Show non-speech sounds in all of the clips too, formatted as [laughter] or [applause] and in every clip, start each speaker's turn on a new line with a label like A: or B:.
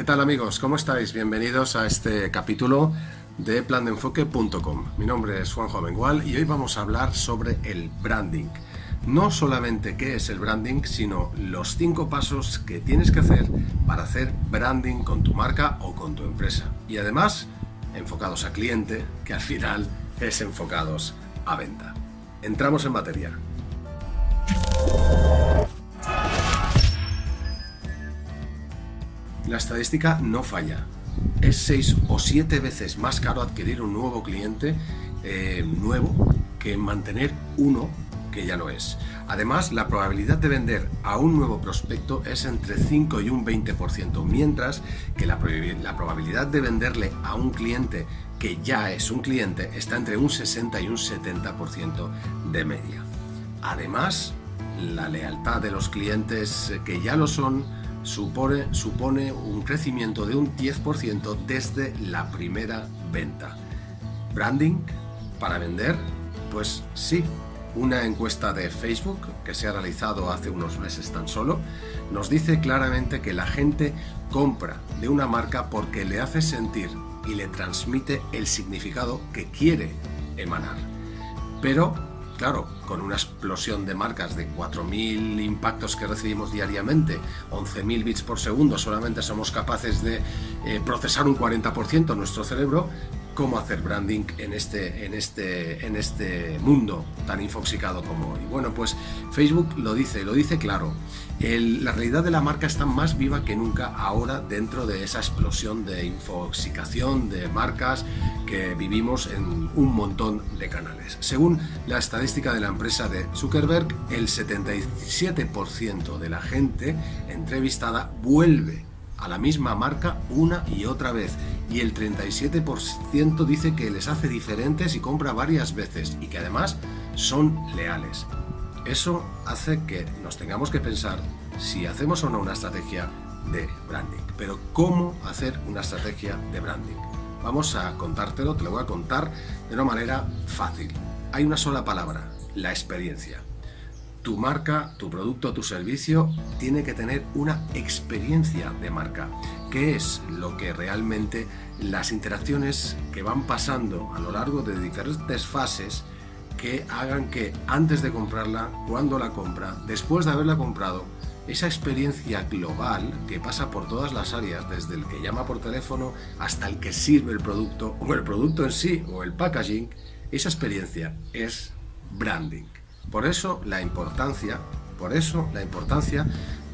A: ¿Qué tal amigos? ¿Cómo estáis? Bienvenidos a este capítulo de plandeenfoque.com. Mi nombre es Juanjo Amengual y hoy vamos a hablar sobre el branding. No solamente qué es el branding, sino los cinco pasos que tienes que hacer para hacer branding con tu marca o con tu empresa. Y además, enfocados a cliente, que al final es enfocados a venta. Entramos en materia. La estadística no falla. Es seis o siete veces más caro adquirir un nuevo cliente eh, nuevo que mantener uno que ya lo es. Además, la probabilidad de vender a un nuevo prospecto es entre 5 y un 20%, mientras que la, la, probabilidad de venderle a un cliente que ya es un cliente está entre un 60 y un 70% de media. Además, la lealtad de los clientes que ya lo son supone, supone un crecimiento de un 10% desde la primera venta. ¿Branding? ¿Para vender? Pues sí. Una encuesta de Facebook, que se ha realizado hace unos meses tan solo, nos dice claramente que la gente compra de una marca porque le hace sentir y le transmite el significado que quiere emanar. Pero claro, con una explosión de marcas de 4.000 impactos que recibimos diariamente, 11.000 bits por segundo, solamente somos capaces de eh, procesar un 40% en nuestro cerebro, cómo hacer branding en este, en este, en este mundo tan infoxicado como hoy. Bueno, pues Facebook lo dice, lo dice claro. la realidad de la marca está más viva que nunca ahora dentro de esa explosión de infoxicación de marcas que vivimos en un montón de canales. Según la estadística de la empresa de Zuckerberg, el 77% de la gente entrevistada vuelve a la misma marca una y otra vez y el 37% dice que les hace diferentes y compra varias veces y que además son leales. Eso hace que nos tengamos que pensar si hacemos o no una estrategia de branding. Pero ¿cómo hacer una estrategia de branding? Vamos a contártelo, te lo voy a contar de una manera fácil. Hay una sola palabra, la experiencia tu marca, tu producto, tu servicio tiene que tener una experiencia de marca, que es lo que realmente las interacciones que van pasando a lo largo de diferentes fases que hagan que antes de comprarla, cuando la compra, después de haberla comprado, esa experiencia global que pasa por todas las áreas, desde el que llama por teléfono hasta el que sirve el producto o el producto en sí o el packaging, esa experiencia es branding. Por eso la importancia, por eso la importancia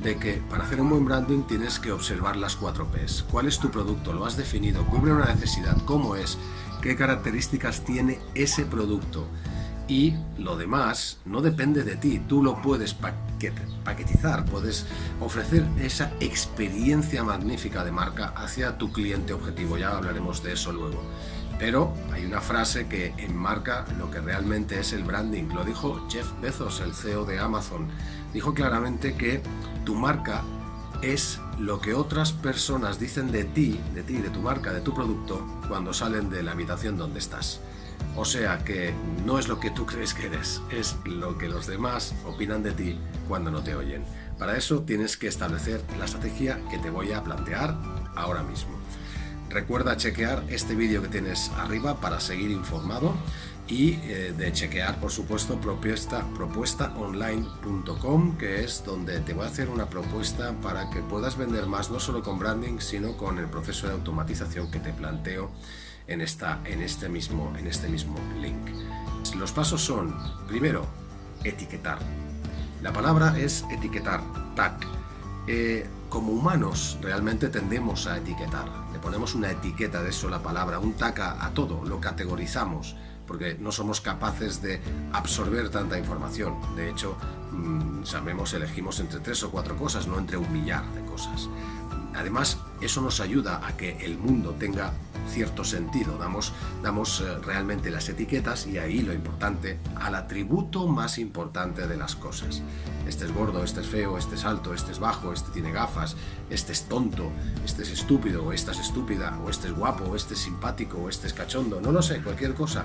A: de que para hacer un buen branding tienes que observar las cuatro P's. ¿Cuál es tu producto? ¿Lo has definido? ¿Cubre una necesidad? ¿Cómo es? ¿Qué características tiene ese producto? Y lo demás no depende de ti, tú lo puedes paquetizar, puedes ofrecer esa experiencia magnífica de marca hacia tu cliente objetivo, ya hablaremos de eso luego. Pero hay una frase que enmarca lo que realmente es el branding. Lo dijo Jeff Bezos, el CEO de Amazon. Dijo claramente que tu marca es lo que otras personas dicen de ti, de ti, de tu marca, de tu producto, cuando salen de la habitación donde estás. O sea que no es lo que tú crees que eres, es lo que los demás opinan de ti cuando no te oyen. Para eso tienes que establecer la estrategia que te voy a plantear ahora mismo. Recuerda chequear este vídeo que tienes arriba para seguir informado y eh, de chequear, por supuesto, propuesta, propuestaonline.com, que es donde te voy a hacer una propuesta para que puedas vender más, no solo con branding, sino con el proceso de automatización que te planteo en, esta, en, este, mismo, en este mismo link. Los pasos son, primero, etiquetar. La palabra es etiquetar, tag. Eh, como humanos realmente tendemos a etiquetar. Le ponemos una etiqueta de eso la palabra, un taca a todo, lo categorizamos, porque no somos capaces de absorber tanta información. De hecho, mm, sabemos, elegimos entre tres o cuatro cosas, no entre un millar de cosas. Además, eso nos ayuda a que el mundo tenga cierto sentido, damos, damos eh, realmente las etiquetas y ahí lo importante, al atributo más importante de las cosas. Este es gordo, este es feo, este es alto, este es bajo, este tiene gafas, este es tonto, este es estúpido, o esta es estúpida, o este es guapo, este es simpático, este es cachondo, no lo sé, cualquier cosa.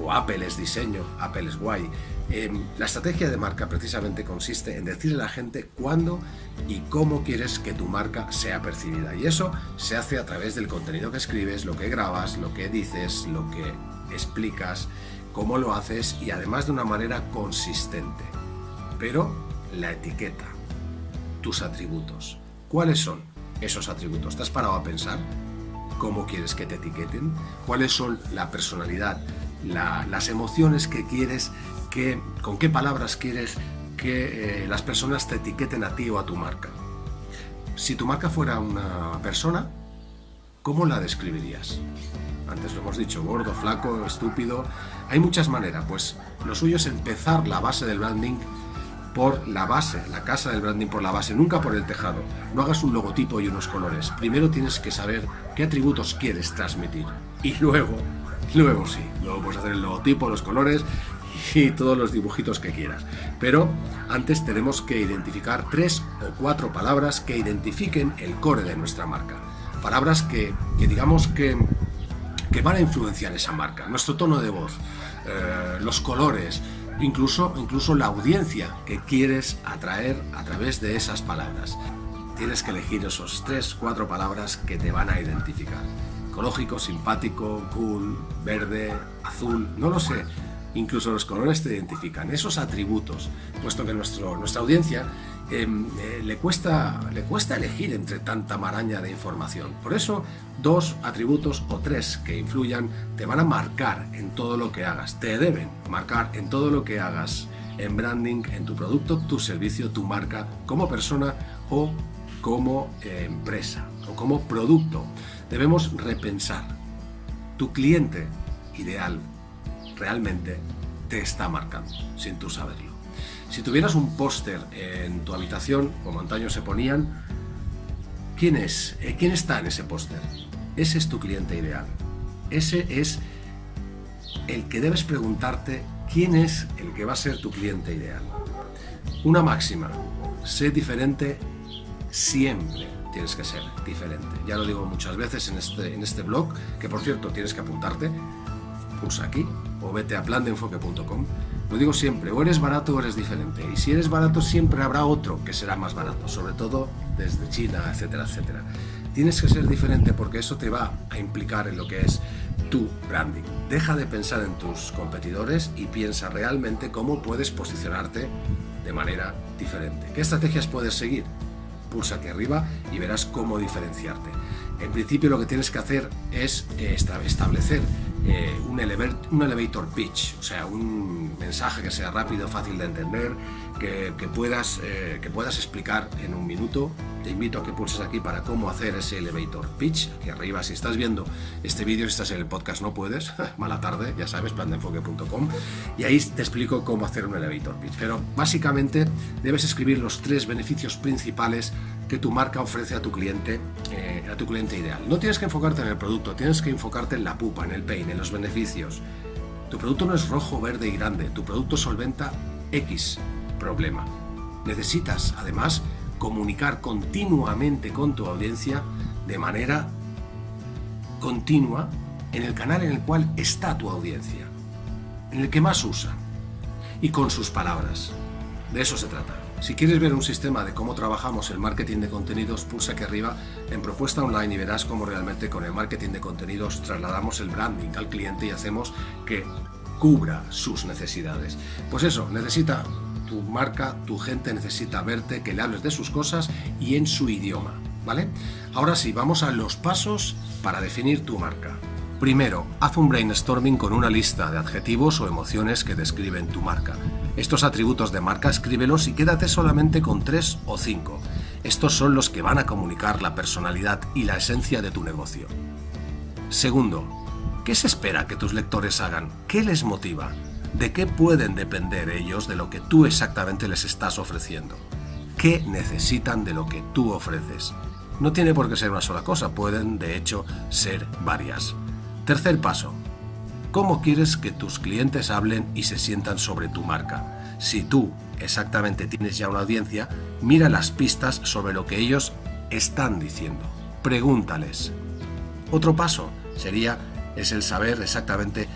A: O Apple es diseño, Apple es guay. Em, la estrategia de marca precisamente consiste en decirle a la gente cuándo y cómo quieres que tu marca sea percibida. Y eso se hace a través del contenido que escribes, lo que grabas, lo que dices, lo que explicas, cómo lo haces y además de una manera consistente. Pero la etiqueta, tus atributos. ¿Cuáles son esos atributos? ¿Te has parado a pensar cómo quieres que te etiqueten? ¿Cuáles son la personalidad, las emociones que quieres, que, con qué palabras quieres que eh, las personas te etiqueten a ti o a tu marca? Si tu marca fuera una persona, ¿cómo la describirías? Antes lo hemos dicho, gordo, flaco, estúpido. Hay muchas maneras, pues lo suyo es empezar la base del branding por la base, la casa del branding por la base, nunca por el tejado. No hagas un logotipo y unos colores. Primero tienes que saber qué atributos quieres transmitir. Y luego, luego sí, luego puedes hacer el logotipo, los colores y todos los dibujitos que quieras. Pero antes tenemos que identificar tres o cuatro palabras que identifiquen el core de nuestra marca. Palabras que, digamos que, que, van a influenciar esa marca. Nuestro tono de voz, eh, los colores, incluso, incluso la audiencia que quieres atraer a través de esas palabras. Tienes que elegir esos tres, cuatro palabras que te van a identificar. Ecológico, simpático, cool, verde, azul, no lo sé incluso los colores te identifican, esos atributos, puesto que nuestro, nuestra audiencia em, eh, le, cuesta, le cuesta elegir entre tanta maraña de información. Por eso, dos atributos o tres que influyan te van a marcar en todo lo que hagas, te deben marcar en todo lo que hagas en branding, en tu producto, tu servicio, tu marca, como persona o como eh, empresa o como producto. Debemos repensar tu cliente ideal realmente te está marcando, sin tú saberlo. Si tuvieras un póster en tu habitación, como antaño se ponían, ¿quién es? Eh, ¿Quién está en ese póster? Ese es tu cliente ideal. Ese es el que debes preguntarte quién es el que va a ser tu cliente ideal. Una máxima, sé diferente siempre tienes que ser diferente. Ya lo digo muchas veces en este, en este blog, que por cierto tienes que apuntarte, pulsa aquí o vete a plandenfoque.com. Lo digo siempre, o eres barato o eres diferente. Y si eres barato siempre habrá otro que será más barato, sobre todo desde China, etcétera, etcétera. Tienes que ser diferente porque eso te va a implicar en lo que es tu branding. Deja de pensar en tus competidores y piensa realmente cómo puedes posicionarte de manera diferente. ¿Qué estrategias puedes seguir? Pulsa aquí arriba y verás cómo diferenciarte. En principio lo que tienes que hacer es eh, establecer eh, un, un, elevator pitch, o sea, un mensaje que sea rápido, fácil de entender, que, puedas, eh, que puedas explicar en un minuto. Te invito a que pulses aquí para cómo hacer ese elevator pitch. Aquí arriba, si estás viendo este vídeo, si estás en el podcast, no puedes. [laughs] Mala tarde, ya sabes, plandenfoque.com. Y ahí te explico cómo hacer un elevator pitch. Pero básicamente debes escribir los tres beneficios principales que tu marca ofrece a tu cliente, eh, a tu cliente ideal. No tienes que enfocarte en el producto, tienes que enfocarte en la pupa, en el pain, los beneficios. Tu producto no es rojo, verde y grande, tu producto solventa X problema. Necesitas, además, comunicar continuamente con tu audiencia de manera continua en el canal en el cual está tu audiencia, en el que más usa, y con sus palabras. De eso se trata. Si quieres ver un sistema de cómo trabajamos el marketing de contenidos, pulsa aquí arriba en propuesta online y verás cómo realmente con el marketing de contenidos trasladamos el branding al cliente y hacemos que cubra sus necesidades. Pues eso, necesita tu marca, tu gente necesita verte, que le hables de sus cosas y en su idioma, ¿vale? Ahora sí, vamos a los pasos para definir tu marca. Primero, haz un brainstorming con una lista de adjetivos o emociones que describen tu marca. Estos atributos de marca escríbelos y quédate solamente con tres o cinco. Estos son los que van a comunicar la personalidad y la esencia de tu negocio. Segundo, ¿qué se espera que tus lectores hagan? ¿Qué les motiva? ¿De qué pueden depender ellos de lo que tú exactamente les estás ofreciendo? ¿Qué necesitan de lo que tú ofreces? No tiene por qué ser una sola cosa, pueden de hecho ser varias. Tercer paso, ¿Cómo quieres que tus clientes hablen y se sientan sobre tu marca? Si tú exactamente tienes ya una audiencia, mira las pistas sobre lo que ellos están diciendo. Pregúntales. Otro paso sería es el saber exactamente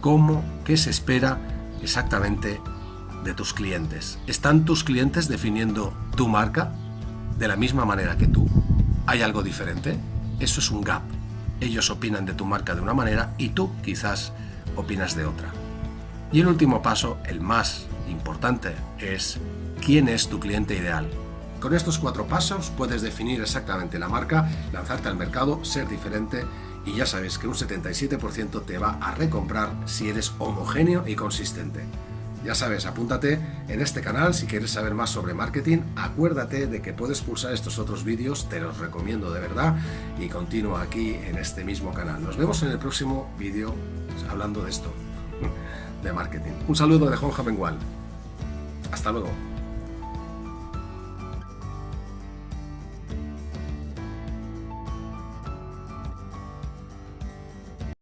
A: cómo, qué se espera exactamente de tus clientes. ¿Están tus clientes definiendo tu marca de la misma manera que tú? ¿Hay algo diferente? Eso es un gap. Ellos opinan de tu marca de una manera y tú quizás opinas de otra. Y el último paso, el más importante, es quién es tu cliente ideal. Con estos cuatro pasos puedes definir exactamente la marca, lanzarte al mercado, ser diferente y ya sabes que un 77% te va a recomprar si eres homogéneo y consistente. Ya sabes, apúntate en este canal si quieres saber más sobre marketing. Acuérdate de que puedes pulsar estos otros vídeos, te los recomiendo de verdad y continúa aquí en este mismo canal. Nos vemos en el próximo vídeo hablando de esto, de marketing. Un saludo de Juan Jamengual. Hasta luego.